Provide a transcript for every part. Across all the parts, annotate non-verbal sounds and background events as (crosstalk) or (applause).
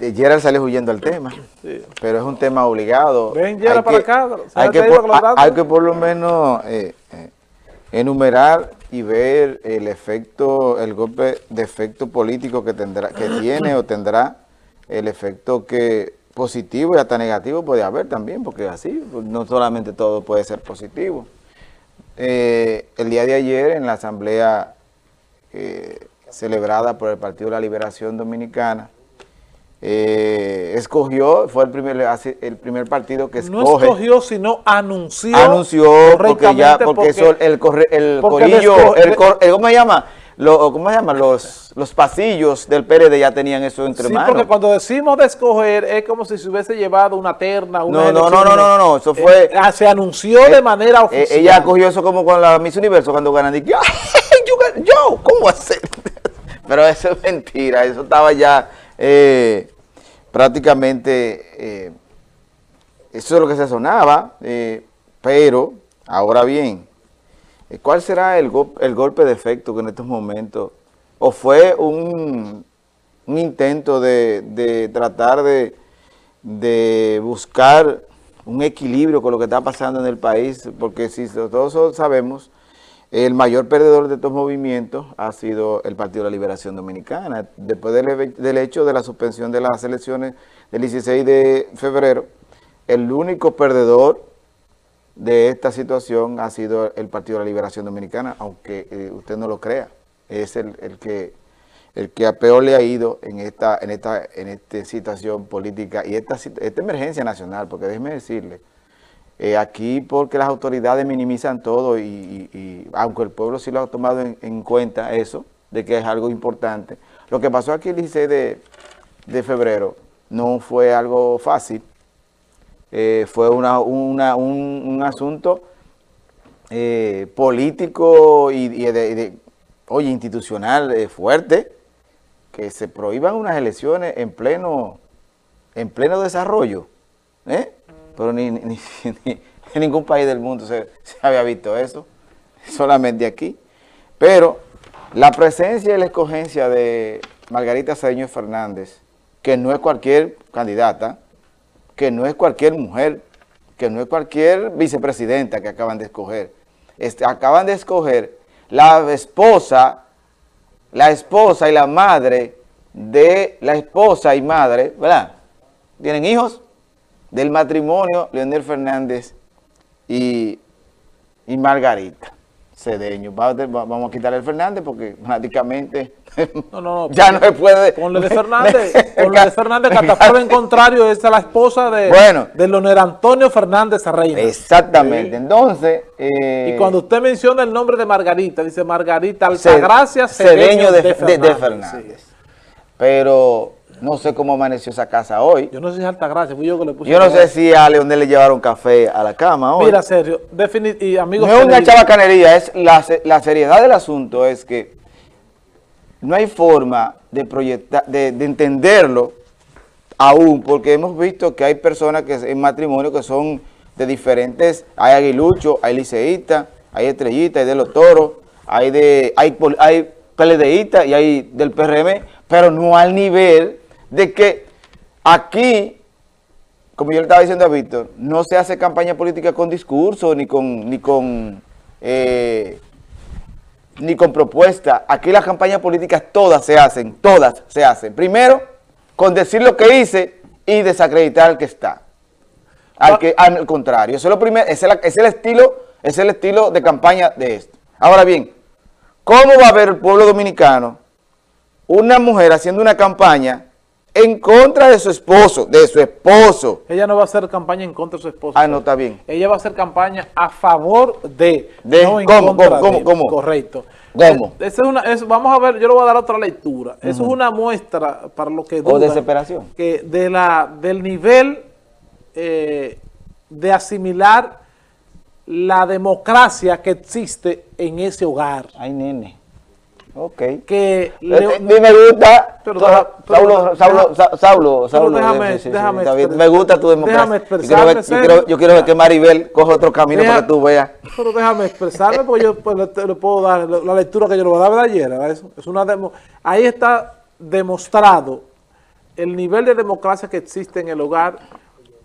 eh, Gerald sale huyendo al tema, pero es un tema obligado. Ven, Gerald, para acá. Hay que, por, hay que por lo menos eh, eh, enumerar y ver el efecto, el golpe de efecto político que tendrá, que (clears throat) tiene o tendrá el efecto que positivo y hasta negativo puede haber también, porque así, no solamente todo puede ser positivo. el día de ayer en la asamblea celebrada por el Partido de la Liberación Dominicana, eh, escogió, fue el primer, el primer partido que escoge. No escogió, sino anunció. Anunció, porque ya, porque, eso, el, corre, el corillo, el, ¿cómo se llama? Lo, ¿Cómo se llama? Los, los pasillos del PRD ya tenían eso entre sí, manos. porque cuando decimos de escoger es como si se hubiese llevado una terna, una no, no, no, no, no, no, eso fue... Eh, ah, se anunció de manera oficial. ella cogió eso como con la Miss Universo cuando ganan, yo, ¿cómo hacer? (laughs) Pero eso es mentira, eso estaba ya eh, prácticamente, eh, eso es lo que se sonaba, eh, pero ahora bien, ¿cuál será el, el, golpe de efecto que en estos momentos, o fue un, intento de, de tratar de, de buscar un equilibrio con lo que está pasando en el país, porque si todos sabemos el mayor perdedor de estos movimientos ha sido el Partido de la Liberación Dominicana. Después del, hecho de la suspensión de las elecciones del 16 de febrero, el único perdedor de esta situación ha sido el Partido de la Liberación Dominicana, aunque eh, usted no lo crea. Es el, que el que a peor le ha ido en esta, en esta, en esta situación política y esta, esta emergencia nacional, porque déjeme decirle, eh, aquí porque las autoridades minimizan todo y, aunque el pueblo sí lo ha tomado en, cuenta eso, de que es algo importante. Lo que pasó aquí el 16 de, febrero no fue algo fácil, eh, fue una, un, asunto eh, político y, oye, institucional fuerte, que se prohíban unas elecciones en pleno, en pleno desarrollo, ¿eh? Pero (laughs) ni, en ningún país del mundo se, había visto eso, solamente aquí. Pero la presencia y la escogencia de Margarita Cedeño Fernández, que no es cualquier candidata, que no es cualquier mujer, que no es cualquier vicepresidenta que acaban de escoger. Este, acaban de escoger la esposa, la esposa y la madre de la esposa y madre, ¿verdad? ¿Tienen hijos? Del matrimonio Leonel Fernández y, Margarita Cedeño. Vamos a quitarle el Fernández porque prácticamente (laughs) ya no se puede... Ponle de Fernández, ponle de Fernández, que hasta por en contrario es la esposa de, bueno, de Leonel Antonio Fernández Reina. Exactamente, entonces... Eh, y cuando usted menciona el nombre de Margarita, dice Margarita Altagracia Cedeño, de, de, Fernández. Pero no sé cómo amaneció esa casa hoy. Yo no sé si es Altagracia, fui yo que le puse. Yo no sé si a Leonel le llevaron café a la cama hoy. Mira, Sergio, y amigos... No es una chabacanería, es la, la, seriedad del asunto es que no hay forma de proyectar, de, entenderlo aún, porque hemos visto que hay personas que en matrimonio que son de diferentes, hay aguilucho, hay liceístas, hay estrellitas, hay de los toros, hay de hay, hay y hay del PRM, pero no al nivel de que aquí, como yo le estaba diciendo a Víctor, no se hace campaña política con discurso ni con, ni con, eh, ni con propuesta. Aquí las campañas políticas todas se hacen, todas se hacen. Primero, con decir lo que hice y desacreditar al que está. Al, que, al contrario, eso es lo primero, es es el estilo, es el estilo de campaña de esto. Ahora bien, ¿cómo va a ver el pueblo dominicano una mujer haciendo una campaña en contra de su esposo, de su esposo. Ella no va a hacer campaña en contra de su esposo. Ah, no, está bien. Ella va a hacer campaña a favor de, de no en ¿cómo, contra cómo, cómo, Correcto. ¿Cómo? Es, una, vamos a ver, yo le voy a dar otra lectura. Eso es una muestra para lo que dudan, O desesperación. Que de la, del nivel eh, de asimilar la democracia que existe en ese hogar. Ay, nene. Ok. Que eh, eh, me gusta, Saulo, Saulo, Saulo, Saulo, déjame, déjame me gusta tu democracia. Déjame expresarme. Yo quiero, ver, yo quiero, ver que Maribel coja otro camino para que tú veas. Pero déjame expresarme porque yo pues, le, puedo dar la lectura que yo le voy a dar de ayer. Es una demo, ahí está demostrado el nivel de democracia que existe en el hogar,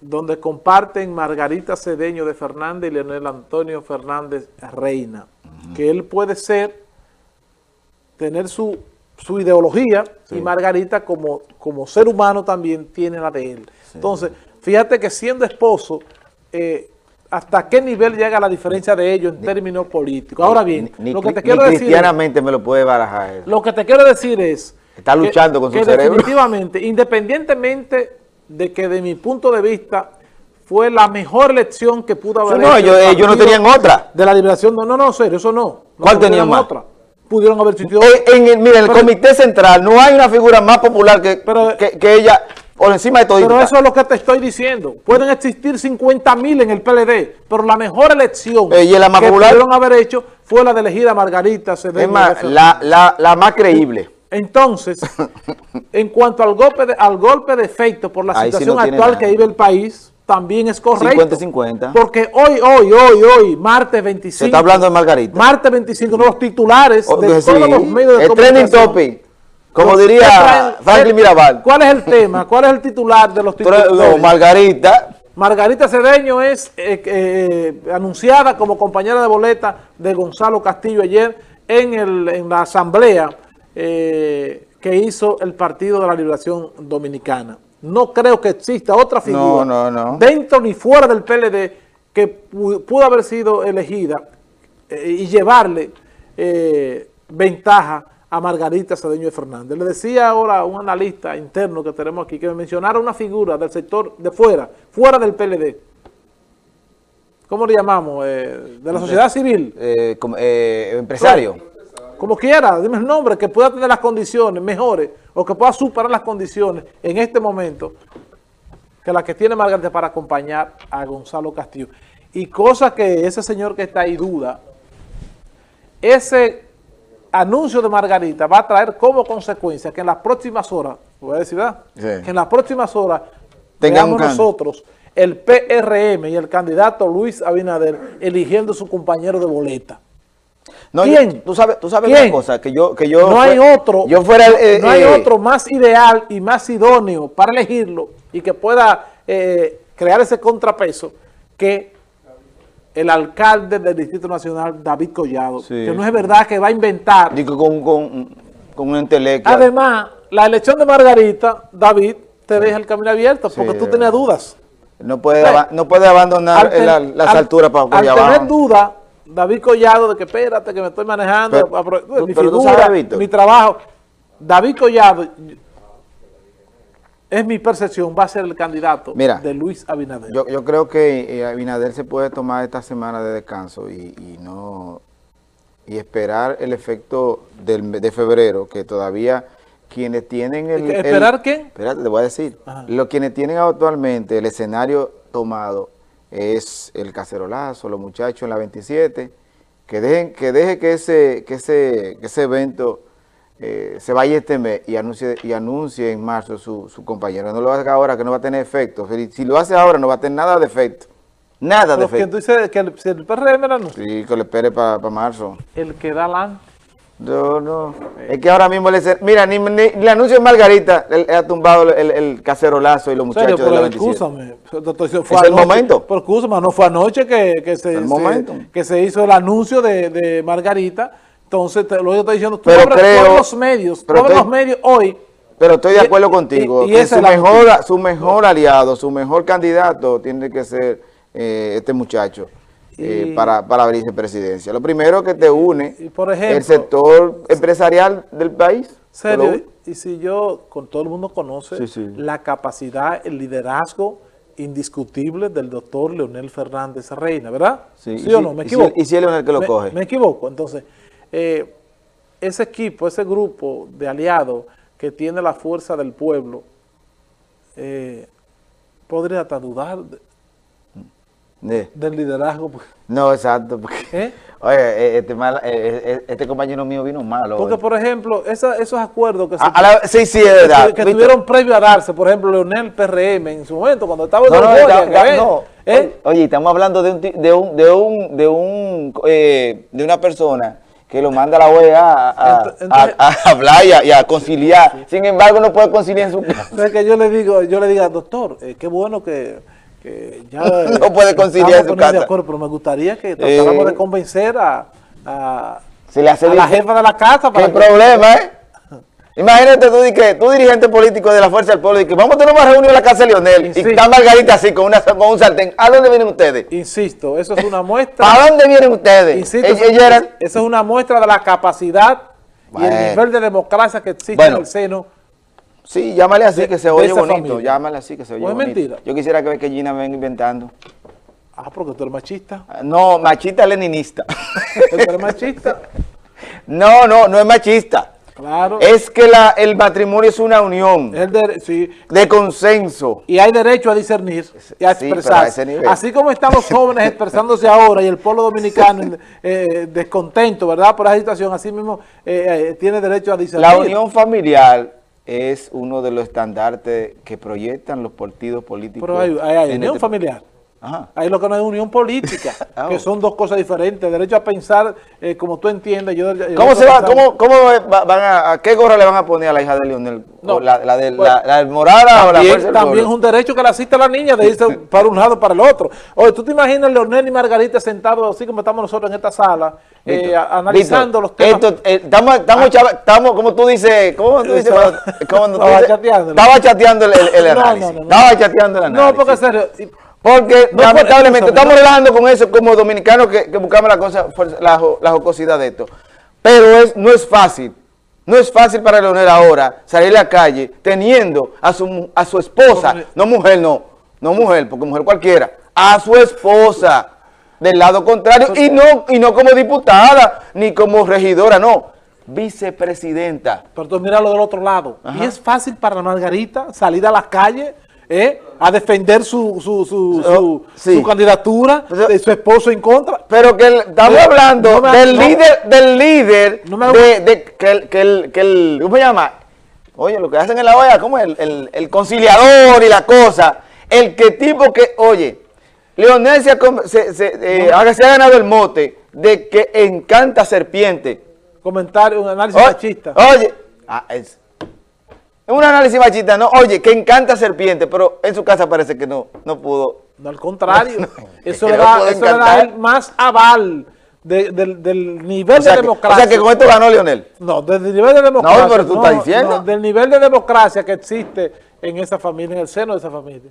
donde comparten Margarita Cedeño de Fernández y Leonel Antonio Fernández Reina, que él puede ser, tener su, su ideología, y Margarita como, como ser humano también tiene la de él. Entonces, fíjate que siendo esposo, eh, hasta qué nivel llega la diferencia de ellos en términos políticos. Ahora bien, lo que te quiero decir... cristianamente me lo puede barajar. Lo que te quiero decir es... Está luchando con su cerebro. definitivamente, (laughs) independientemente de que de mi punto de vista fue la mejor elección que pudo haber No, ellos, no tenían otra. De la liberación, no, no, no, serio, eso no. ¿Cuál tenían otra? Pudieron haber sido... En, el, mira, en el comité central no hay una figura más popular que, que, que ella por encima de todo. Pero eso es lo que te estoy diciendo. Pueden existir 50 mil en el PLD, pero la mejor elección eh, la que pudieron haber hecho fue la de elegir a Margarita Es más, la, la, más creíble. Entonces, (laughs) en cuanto al golpe de, al golpe de efecto por la situación actual que vive el país, también es correcto. 50-50. Porque hoy, hoy, hoy, hoy, martes 25. Se está hablando de Margarita. Martes 25, los titulares de todos los medios de el trending topic como diría Franklin Mirabal. ¿Cuál es el tema? ¿Cuál es el titular de los (laughs) titulares? Margarita. Margarita Cedeño es eh, eh, anunciada como compañera de boleta de Gonzalo Castillo ayer en, el, en la asamblea eh, que hizo el Partido de la Liberación Dominicana. No creo que exista otra figura dentro ni fuera del PLD que pudo haber sido elegida y llevarle ventaja a Margarita Cedeño de Fernández. Le decía ahora a un analista interno que tenemos aquí que me mencionara una figura del sector de fuera, fuera del PLD. ¿Cómo le llamamos? Eh, de la sociedad civil. Eh, eh, empresario. Como quiera, dime el nombre, que pueda tener las condiciones mejores o que pueda superar las condiciones en este momento que la que tiene Margarita para acompañar a Gonzalo Castillo. Y cosa que ese señor que está ahí duda, ese anuncio de Margarita va a traer como consecuencia que en las próximas horas, voy a decir, ¿verdad? Que en las próximas horas tengamos nosotros el PRM y el candidato Luis Abinader eligiendo su compañero de boleta. No, ¿Quién? tú sabes, tú sabes una cosa, que yo, que yo... No hay otro, yo fuera, no hay eh, otro más ideal y más idóneo para elegirlo y que pueda eh, crear ese contrapeso que el alcalde del Distrito Nacional, David Collado, que no es verdad que va a inventar. Digo, con, con, con un intelecto. Además, la elección de Margarita, David, te deja el camino abierto porque tú tenías dudas. No puede, no puede abandonar las alturas para Al tener dudas, David Collado, de que espérate, que me estoy manejando, mi figura, mi trabajo. David Collado, es mi percepción, va a ser el candidato de Luis Abinader. Yo, yo creo que eh, Abinader se puede tomar esta semana de descanso y, no y esperar el efecto del, de febrero, que todavía quienes tienen el... ¿Esperar qué? Espérate, te voy a decir. Los quienes tienen actualmente el escenario tomado es el cacerolazo, los muchachos en la 27, que dejen que deje que ese, que ese, que ese evento eh, se vaya este mes y anuncie, y anuncie en marzo su, su compañero. No lo haga ahora que no va a tener efecto. Si lo hace ahora no va a tener nada de efecto. Nada de efecto. tú dices que el, el PRM lo. Sí, que le espere para marzo. El que da la... No, no. Es que ahora mismo le... Mira, ni, le anuncio de Margarita, él, ha tumbado el, el, cacerolazo y los muchachos de la 27. Fue es el momento. Pero escúchame, no fue anoche que, que se, que se hizo el anuncio de, de Margarita entonces, lo que estoy diciendo, tú pero todos los medios, todos los medios hoy. Pero estoy de acuerdo contigo, y, su, mejor, su mejor aliado, su mejor candidato tiene que ser eh, este muchacho eh, para, para la vicepresidencia. Lo primero que te une por ejemplo, el sector empresarial del país. Serio, y si yo, con todo el mundo conoce la capacidad, el liderazgo indiscutible del doctor Leonel Fernández Reina, ¿verdad? Sí, o no? ¿Me equivoco? Y si, es el que lo coge. Me equivoco, entonces... Eh, ese equipo, ese grupo de aliados que tiene la fuerza del pueblo, eh, podría hasta dudar del liderazgo. Pues. No, exacto. ¿Eh? Oye, este, este, compañero mío vino malo. Porque, por ejemplo, esos acuerdos que, se, sí, sí, verdad, que, tuvieron previo a darse, por ejemplo, Leonel PRM en su momento, cuando estaba en no, no, Oye, estamos hablando de un, de un, de un, de un, de una persona que lo manda a la OEA a, a- Ent- entonces- a- a hablar y a, y a conciliar. Sin embargo, no puede conciliar en su (laughs) casa. Entonces que yo le digo, yo le diga, doctor, eh, qué bueno que, que ya (laughs) eh, No puede conciliar su poniendo de casa. acuerdo, pero me gustaría que tratáramos Eh. de convencer a, a, Se le hace a la jefa de la casa para ¿Qué que- problema, eh? (laughs) Imagínate tú, que, tú dirigente político de la Fuerza del Pueblo, y que vamos a tener una reunión en la casa de Leonel, Sí, y está Margarita así, con, una, con un sartén. ¿A dónde vienen ustedes? Insisto, eso es una (laughs) muestra. ¿Para dónde vienen ustedes? Insisto, Ellos, eso, eran... eso es una muestra de la capacidad y el nivel de democracia que existe Bueno. en el seno. Sí, llámale así, de- que se oye bonito. familia. Llámale así, que se oye ¿O es bonito. mentira? Yo quisiera que, que Gina venga inventando. Ah, porque tú eres machista. No, machista leninista. Tú eres machista. (laughs) no, no, no es machista. Claro. Es que la, el matrimonio es una unión El de- sí, de consenso. y hay derecho a discernir y a Sí, a expresarse. nivel. Así como están los jóvenes (laughs) expresándose ahora y el pueblo dominicano (laughs) eh, descontento, ¿verdad? Por la situación, así mismo eh, eh, tiene derecho a discernir. La unión familiar es uno de los estandartes que proyectan los partidos políticos. Pero hay, hay- hay en unión este- familiar. Ajá. Hay lo que no es unión política, (laughs) Ah, que son dos cosas diferentes. Derecho a pensar eh, como tú entiendes. Yo, ¿Cómo se va, cómo, cómo va- van a, a qué gorra le van a poner a la hija de Leonel? No, ¿O la, la, de, bueno, la, la morada o la También, es un derecho que le asiste a la niña de irse (laughs) para un lado para el otro. Oye, ¿tú te imaginas Leonel y Margarita sentados así como estamos nosotros en esta sala, Víctor, a- analizando Víctor, los temas? eh, estamos, estamos, chava- estamos, como tú dices, ¿cómo tú dices? Estaba- cuando- cuando tú (laughs) estaba dices- chateando. Estaba chateando el, el- el No, no, análisis. no, no. Estaba chateando el análisis. No, porque serio, Porque lamentablemente estamos relajando con eso como dominicanos que, que buscamos la cosa, la, la jocosidad de esto. Pero es, no es fácil. No es fácil para Leonel ahora salir a la calle teniendo a su, a su esposa, no mujer, no, no mujer, porque mujer cualquiera, a su esposa del lado contrario y no, y no como diputada ni como regidora, no, vicepresidenta. pero tú mira lo del otro lado. Ajá. Y es fácil para Margarita salir a la calle eh, a defender su, su, su, Oh, su, sí. su candidatura de su esposo en contra. Pero que el- estamos hablando no me- del no. líder, del líder No me- de, de- que, el, que, el, que el, ¿cómo se llama? Oye, lo que hacen en la OEA, ¿cómo es? El, el, el conciliador y la cosa. El que tipo que, oye, Leonel se ha, com- se, se, eh, se ha ganado el mote de que encanta serpiente. Comentario, un análisis machista. Oye, ah, es, un análisis machista, ¿no? Oye, que encanta serpiente, pero en su casa parece que no, no pudo. No, al contrario. (laughs) eso le no da, eso le da más aval de- del, del nivel O sea, de que, o democracia. sea que con esto ganó Leonel. No, del nivel de democracia. pero tú estás diciendo. del nivel de democracia que existe en esa familia, en el seno de esa familia.